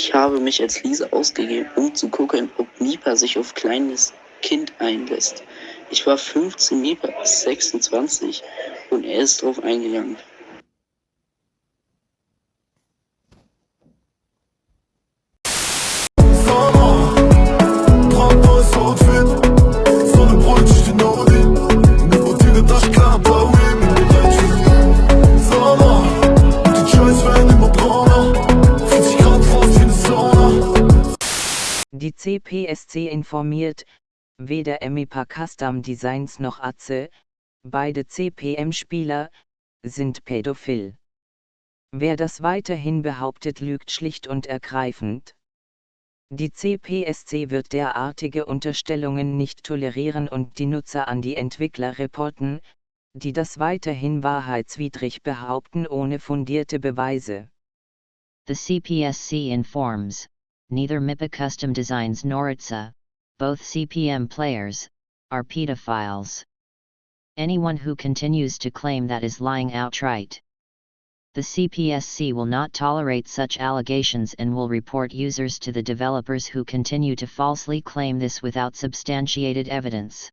Ich habe mich als Lisa ausgegeben, um zu gucken, ob Mipa sich auf kleines Kind einlässt. Ich war 15, Mipa ist 26 und er ist drauf eingegangen. Die CPSC informiert, weder Emipa Custom Designs noch Atze, beide CPM-Spieler, sind pädophil. Wer das weiterhin behauptet, lügt schlicht und ergreifend. Die CPSC wird derartige Unterstellungen nicht tolerieren und die Nutzer an die Entwickler reporten, die das weiterhin wahrheitswidrig behaupten ohne fundierte Beweise. The CPSC informs, neither MIPA Custom Designs nor ITSA, both CPM players, are pedophiles. Anyone who continues to claim that is lying outright. The CPSC will not tolerate such allegations and will report users to the developers who continue to falsely claim this without substantiated evidence.